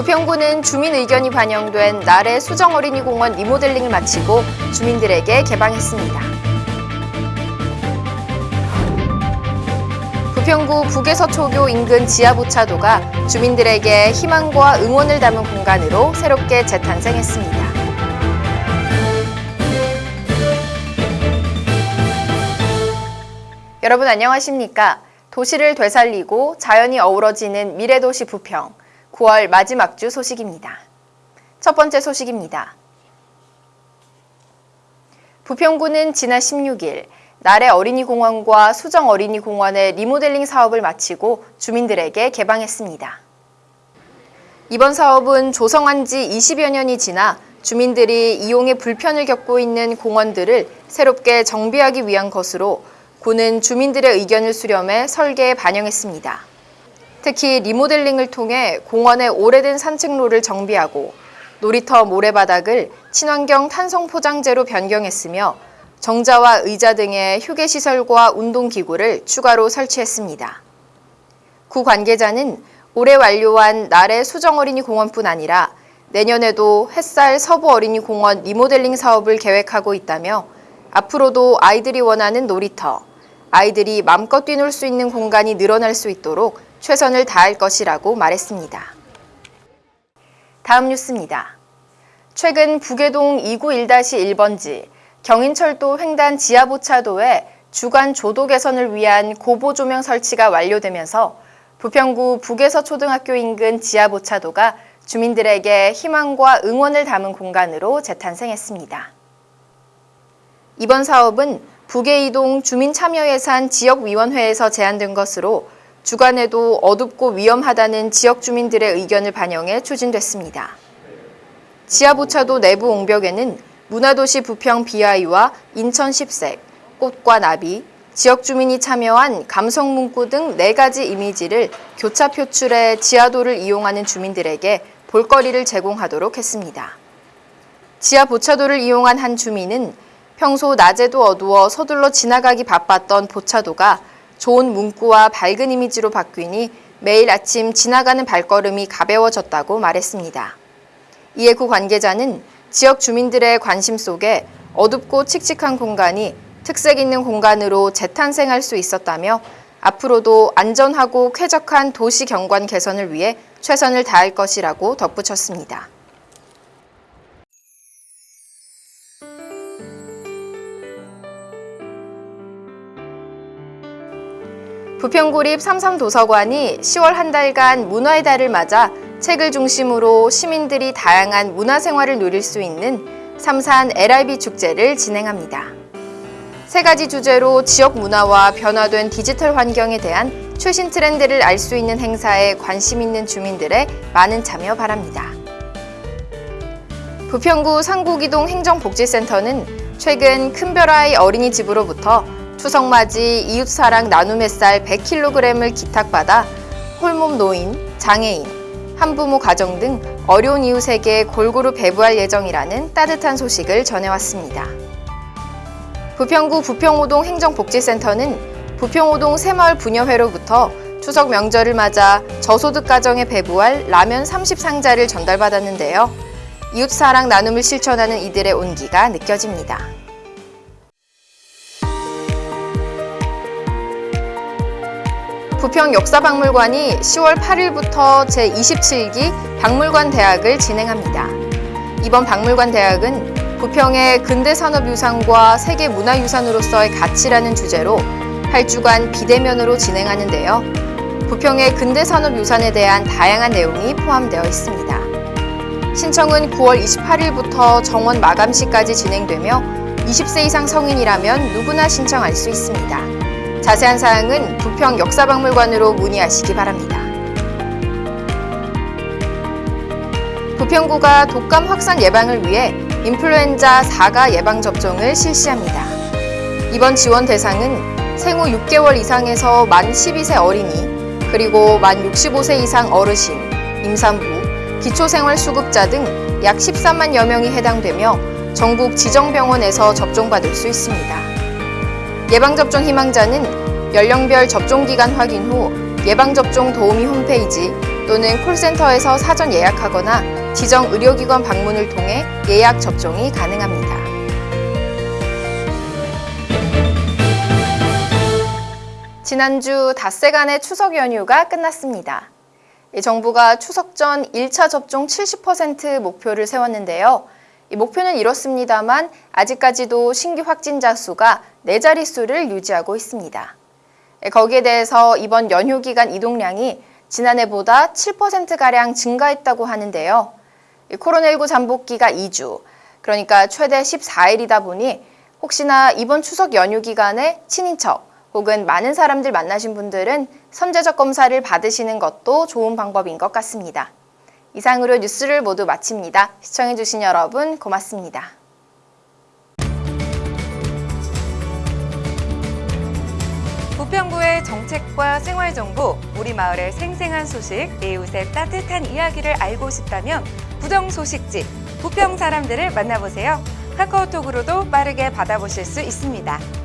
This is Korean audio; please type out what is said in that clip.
부평구는 주민 의견이 반영된 나래 수정어린이공원 리모델링을 마치고 주민들에게 개방했습니다. 부평구 북에서초교 인근 지하보차도가 주민들에게 희망과 응원을 담은 공간으로 새롭게 재탄생했습니다. 여러분 안녕하십니까? 도시를 되살리고 자연이 어우러지는 미래도시 부평 9월 마지막 주 소식입니다. 첫 번째 소식입니다. 부평구는 지난 16일 나래 어린이공원과 수정 어린이공원의 리모델링 사업을 마치고 주민들에게 개방했습니다. 이번 사업은 조성한 지 20여 년이 지나 주민들이 이용에 불편을 겪고 있는 공원들을 새롭게 정비하기 위한 것으로 구는 주민들의 의견을 수렴해 설계에 반영했습니다. 특히 리모델링을 통해 공원의 오래된 산책로를 정비하고 놀이터 모래바닥을 친환경 탄성 포장재로 변경했으며 정자와 의자 등의 휴게시설과 운동기구를 추가로 설치했습니다. 구 관계자는 올해 완료한 나래 수정어린이 공원뿐 아니라 내년에도 햇살 서부 어린이 공원 리모델링 사업을 계획하고 있다며 앞으로도 아이들이 원하는 놀이터, 아이들이 맘껏 뛰놀 수 있는 공간이 늘어날 수 있도록 최선을 다할 것이라고 말했습니다. 다음 뉴스입니다. 최근 북해동 291-1번지 경인철도 횡단 지하보차도에 주간 조도 개선을 위한 고보 조명 설치가 완료되면서 부평구 북에서 초등학교 인근 지하보차도가 주민들에게 희망과 응원을 담은 공간으로 재탄생했습니다. 이번 사업은 북해이동 주민참여예산 지역위원회에서 제안된 것으로 주간에도 어둡고 위험하다는 지역 주민들의 의견을 반영해 추진됐습니다. 지하보차도 내부 옹벽에는 문화도시 부평 비아이와 인천 10색, 꽃과 나비, 지역 주민이 참여한 감성 문구 등 4가지 이미지를 교차 표출해 지하도를 이용하는 주민들에게 볼거리를 제공하도록 했습니다. 지하 보차도를 이용한 한 주민은 평소 낮에도 어두워 서둘러 지나가기 바빴던 보차도가 좋은 문구와 밝은 이미지로 바뀌니 매일 아침 지나가는 발걸음이 가벼워졌다고 말했습니다. 이에 구 관계자는 지역 주민들의 관심 속에 어둡고 칙칙한 공간이 특색 있는 공간으로 재탄생할 수 있었다며 앞으로도 안전하고 쾌적한 도시 경관 개선을 위해 최선을 다할 것이라고 덧붙였습니다. 부평구립 삼삼도서관이 10월 한 달간 문화의 달을 맞아 책을 중심으로 시민들이 다양한 문화생활을 누릴 수 있는 삼산 LIB 축제를 진행합니다. 세 가지 주제로 지역 문화와 변화된 디지털 환경에 대한 최신 트렌드를 알 수 있는 행사에 관심 있는 주민들의 많은 참여 바랍니다. 부평구 상국이동 행정복지센터는 최근 큰별아이 어린이집으로부터 추석맞이 이웃사랑 나눔 햇살 100kg을 기탁받아 홀몸 노인, 장애인, 한부모 가정 등 어려운 이웃에게 골고루 배부할 예정이라는 따뜻한 소식을 전해왔습니다. 부평구 부평호동 행정복지센터는 부평호동 새마을 부녀회로부터 추석 명절을 맞아 저소득 가정에 배부할 라면 30상자를 전달받았는데요. 이웃사랑 나눔을 실천하는 이들의 온기가 느껴집니다. 부평 역사박물관이 10월 8일부터 제27기 박물관 대학을 진행합니다. 이번 박물관 대학은 부평의 근대산업유산과 세계문화유산으로서의 가치라는 주제로 8주간 비대면으로 진행하는데요. 부평의 근대산업유산에 대한 다양한 내용이 포함되어 있습니다. 신청은 9월 28일부터 정원 마감 시까지 진행되며 20세 이상 성인이라면 누구나 신청할 수 있습니다. 자세한 사항은 부평 역사박물관으로 문의하시기 바랍니다. 부평구가 독감 확산 예방을 위해 인플루엔자 4가 예방접종을 실시합니다. 이번 지원 대상은 생후 6개월 이상에서 만 12세 어린이, 그리고 만 65세 이상 어르신, 임산부, 기초생활수급자 등 약 13만여 명이 해당되며 전국 지정병원에서 접종받을 수 있습니다. 예방접종 희망자는 연령별 접종기간 확인 후 예방접종 도우미 홈페이지 또는 콜센터에서 사전 예약하거나 지정 의료기관 방문을 통해 예약 접종이 가능합니다. 지난주 닷새간의 추석 연휴가 끝났습니다. 이 정부가 추석 전 1차 접종 70% 목표를 세웠는데요. 이 목표는 이렇습니다만 아직까지도 신규 확진자 수가 네 자릿수를 유지하고 있습니다. 거기에 대해서 이번 연휴 기간 이동량이 지난해보다 7%가량 증가했다고 하는데요. 코로나19 잠복기가 2주, 그러니까 최대 14일이다 보니 혹시나 이번 추석 연휴 기간에 친인척 혹은 많은 사람들 만나신 분들은 선제적 검사를 받으시는 것도 좋은 방법인 것 같습니다. 이상으로 뉴스를 모두 마칩니다. 시청해주신 여러분 고맙습니다. 부평구의 정책과 생활정보, 우리 마을의 생생한 소식, 이웃의 따뜻한 이야기를 알고 싶다면 부정 소식지, 부평 사람들을 만나보세요. 카카오톡으로도 빠르게 받아보실 수 있습니다.